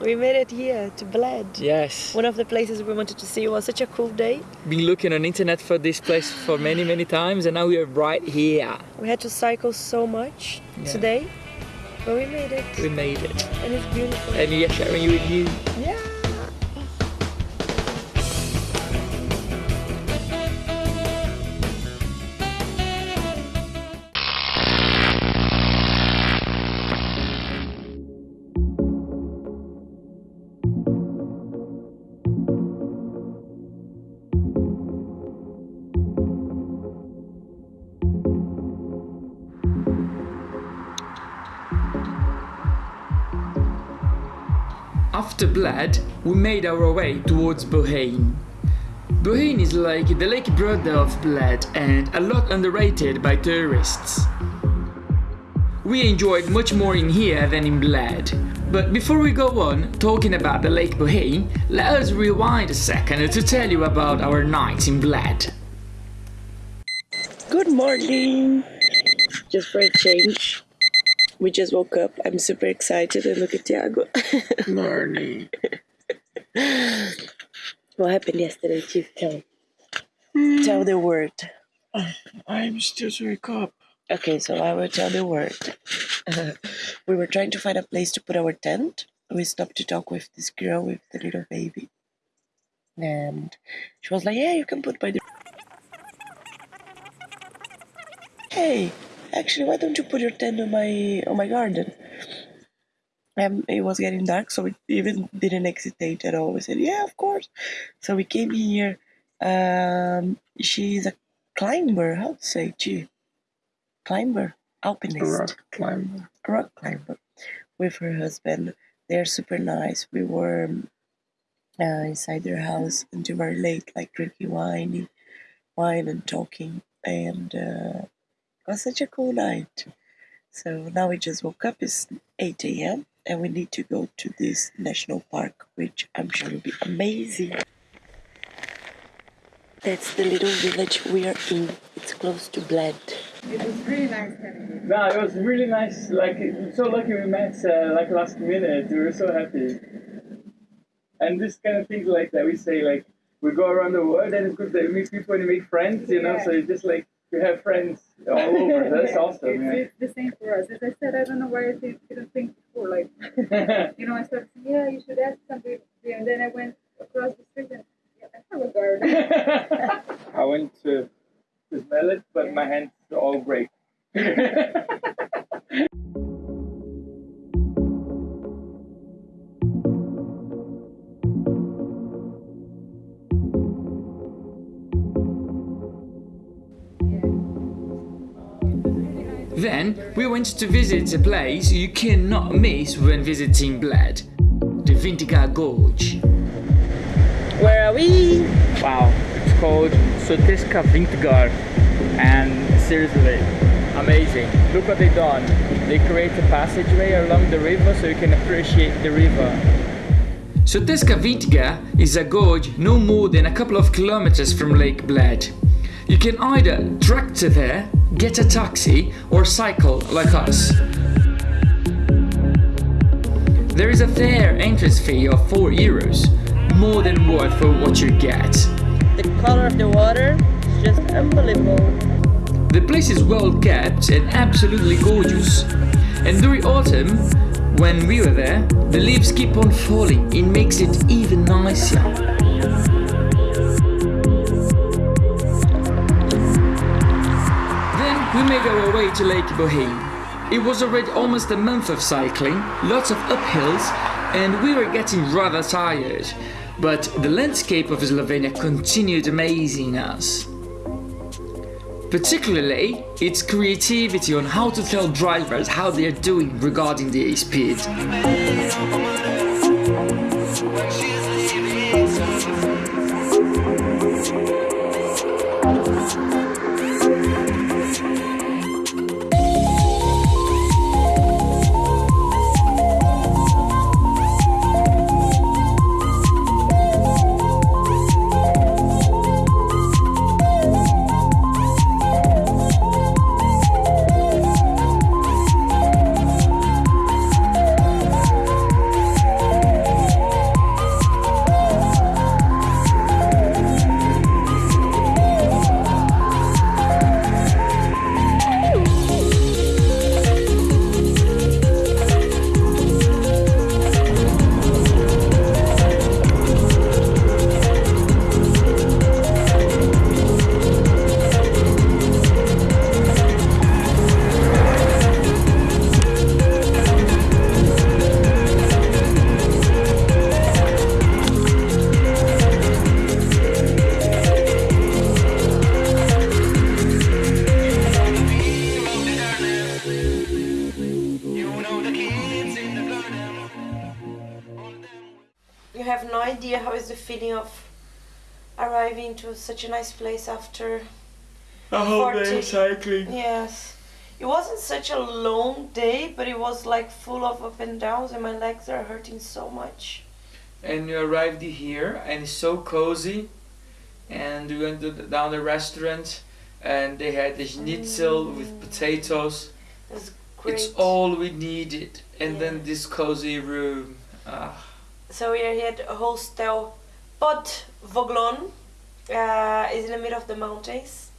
We made it here to Bled. Yes. One of the places we wanted to see. It was such a cool day. Been looking on internet for this place for many, many times and now we are right here. We had to cycle so much Yeah. today, but we made it. We made it. And it's beautiful. And we are sharing it with you. yeah. After Bled, we made our way towards Bohinj. Bohinj is like the lake brother of Bled and a lot underrated by tourists. We enjoyed much more in here than in Bled. But before we go on talking about the Lake Bohinj, let us rewind a second to tell you about our nights in Bled. Good morning. Just for a change. We just woke up. I'm super excited and look at Tiago. Morning. what happened yesterday, Chief? Tell. Hmm. Tell the word. I'm still to wake up. Okay, so I will tell the word. we were trying to find a place to put our tent. We stopped to talk with this girl with the little baby. And she was like, Yeah, you can put by the. Hey, actually, why don't you put your tent on my on my garden? Um, it was getting dark, so we even didn't hesitate at all. We said, "Yeah, of course." So we came here. Um, she's a climber. How to say, gee, climber, alpinist rock climber. rock climber with her husband. They're super nice. We were uh, inside their house until very late, like drinking wine, wine and talking, and uh, was such a cool night. So now we just woke up. It's 8 a.m. and we need to go to this national park, which I'm sure will be amazing. That's the little village we are in. It's close to Bled. It was really nice having you. No, it was really nice. Like, so lucky we met uh, like last minute. We were so happy. And this kind of things like that, we say like we go around the world and it's good that we meet people and we make friends, you know. Yeah. So it's just like we have friends all over. That's Yeah, awesome. It's, it's the same for us. As I said, I don't know why I think, didn't think before. Like, you know, I started saying, yeah, you should ask somebody. Then we went to visit a place you cannot miss when visiting Bled, the Vintgar Gorge. Where are we? Wow, it's called Soteska Vintgar and seriously, amazing. Look what they done. They create a passageway along the river so you can appreciate the river. Soteska Vintgar is a gorge no more than a couple of kilometers from Lake Bled. You can either tractor there, get a taxi, or cycle like us. There is a fair entrance fee of 4 euros, more than worth for what you get. The color of the water is just unbelievable. The place is well kept and absolutely gorgeous. And during autumn, when we were there, the leaves keep on falling. It makes it even nicer. Made our way to Lake Bohinj. It was already almost a month of cycling, lots of uphills, and we were getting rather tired. But the landscape of Slovenia continued amazing us. Particularly its creativity on how to tell drivers how they are doing regarding the speed. Feeling of arriving to such a nice place after A whole day day cycling. yes it wasn't such a long day but it was like full of up and downs and my legs are hurting so much And you arrived here, and it's so cozy. And we went to the, down the restaurant, and they had the schnitzel with potatoes. it's great It's all we needed. And Yeah. then this cozy room. Ah. so we are here at hostel Pod Voglom uh, is in the middle of the mountains.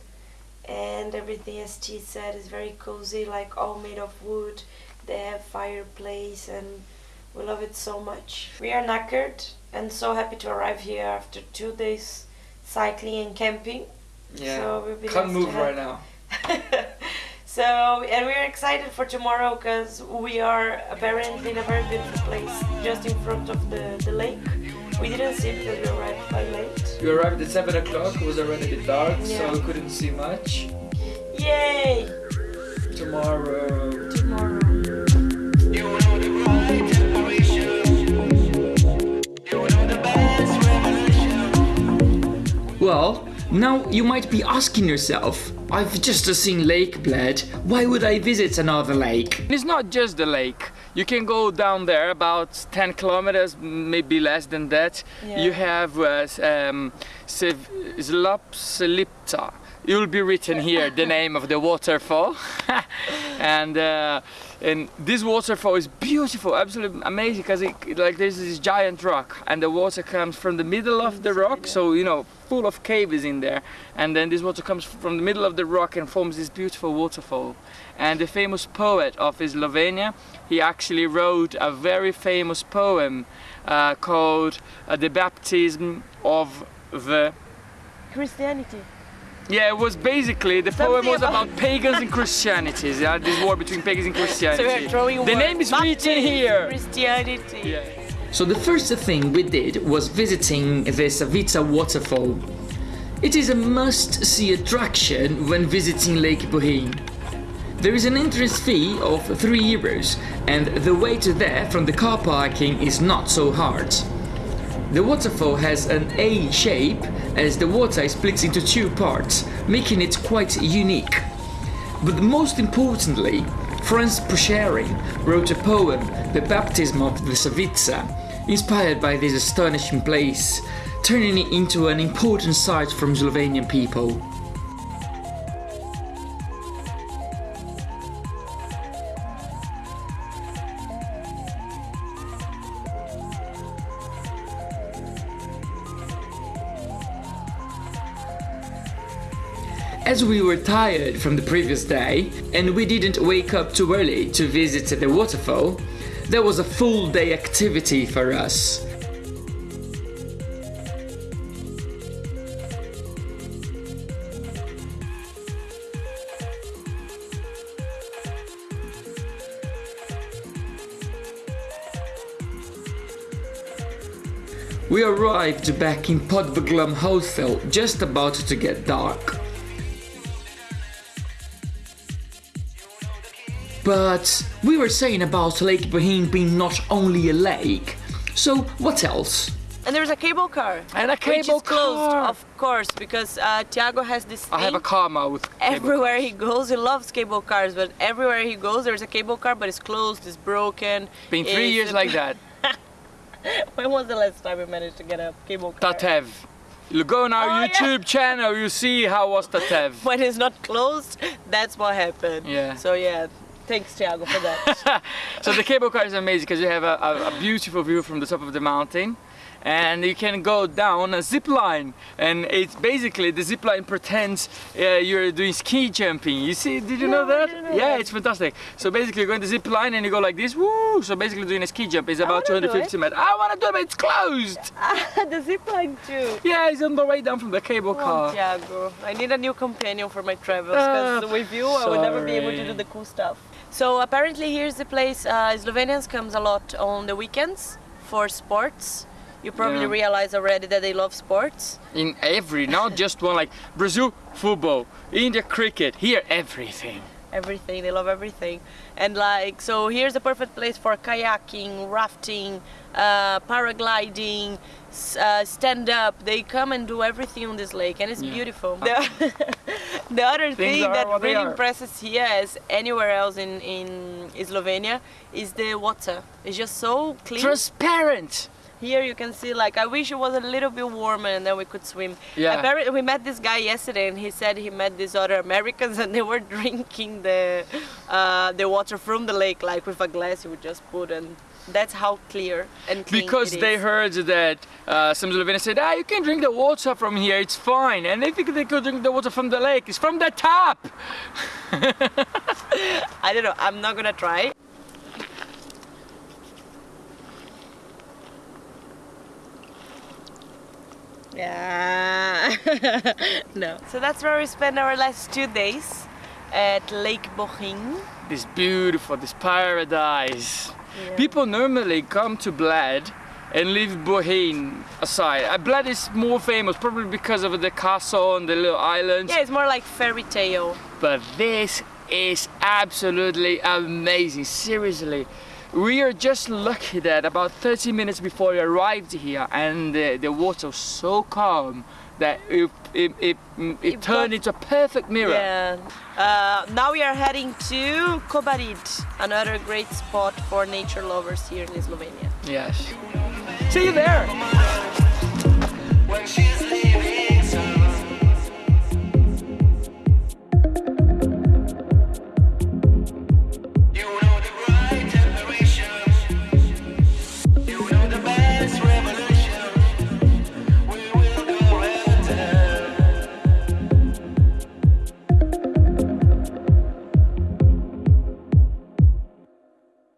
And everything as T said is very cozy like all made of wood. They have fireplace and we love it so much. We are knackered and so happy to arrive here after two days cycling and camping. Yeah. so we'll be Can't nice move right now. so and we're excited for tomorrow because we are apparently in a very beautiful place just in front of the, the lake we didn't see it because we arrived quite late We arrived at 7 o'clock, it was already a bit dark, Yeah. so we couldn't see much. yay Tomorrow. tomorrow Well, now you might be asking yourself, I've just seen Lake Bled, why would I visit another lake? It's not just the lake. You can go down there about 10 kilometers, maybe less than that. Yeah. You have uh, um, Sev- It will be written here the name of the waterfall. and uh, and this waterfall is beautiful, absolutely amazing because like there's this giant rock and the water comes from the middle of the rock, so you know full of caves in there. And then this water comes from the middle of the rock and forms this beautiful waterfall. And the famous poet of Slovenia, he actually wrote a very famous poem uh, called uh, "The Baptism of the." christianity Yeah, it was basically the poem was about- about pagans and Christianity. Yeah, this war between pagans and so Christianity. we're throwing the name is written here. christianity Yeah. So the first thing we did was visiting the Savica waterfall. It is a must-see attraction when visiting Lake Bohinj. There is an entrance fee of 3 euros and the way to there from the car parking is not so hard. The waterfall has an A shape as the water splits into two parts, making it quite unique. But most importantly, France Prešeren wrote a poem, The Baptism of the Savica, inspired by this astonishing place, turning it into an important site from Slovenian people. As we were tired from the previous day and we didn't wake up too early to visit the waterfall, there was a full day activity for us. We arrived back in Pod Voglom Hostel just about to get dark. But we were saying about Lake Bohinj being not only a lake. So what else? and there's a cable car And a which cable is closed car. of course because uh, Tiago has this I have a thing. karma with cable everywhere he goes he loves cable cars but everywhere he goes there's a cable car but it's closed it's broken Been three it's- years like that. when was the last time we managed to get a cable car Tatev. You go on our Oh, yeah. YouTube channel, you see how was Tatev. when it's not closed that's what happened Yeah. so yeah thanks Tiago for that So the cable car is amazing because you have a, a, a beautiful view from the top of the mountain. And you can go down a zip line, and it's basically the zip line pretends uh, you're doing ski jumping. You see? Did you know No, I that? know yeah, that. it's fantastic. So basically, you're going the zip line and you go like this. Woo! So basically, doing a ski jump is about 250 meters. I want to do it, but it's closed. the zip line too Yeah, it's on the way down from the cable Oh, car. Tiago, I need a new companion for my travels because Ah, with you I would never be able to do the cool stuff. So apparently here's the place. Uh, Slovenians comes a lot on the weekends for sports. You probably Yeah. realize already that they love sports. In every, not just one like Brazil football, India cricket, here everything. everything. They love everything, and like so, here's a perfect place for kayaking, rafting, uh, paragliding, uh, stand up. They come and do everything on this lake, and it's Yeah. beautiful. The, the other thing that really impresses here as anywhere else in in Slovenia is the water. It's just so clean. Transparent. Here you can see like I wish it was a little bit warmer and then we could swim. Yeah. Apparently we met this guy yesterday and he said he met these other Americans and they were drinking the uh, the water from the lake like with a glass you would just put and that's how clear and clean Because they is. heard that uh, some Slovenians said, ah, you can drink the water from here, it's fine. And they think they could drink the water from the lake. It's from the tap. I don't know. I'm not gonna try. Yeah. no. So that's where we spent our last two days at Lake Bohinj. This beautiful, this paradise. People normally come to Bled and leave Bohinj aside. Uh, Bled is more famous probably because of the castle and the little islands. Yeah, it's more like fairy tale. But this is absolutely amazing. Seriously. We are just lucky that about 30 minutes before we arrived here and the, the water was so calm that it, it, it, it, It turned into a perfect mirror. Yeah. Uh, now we are heading to Kobarid, another great spot for nature lovers here in Slovenia. Yes. See you there. when she's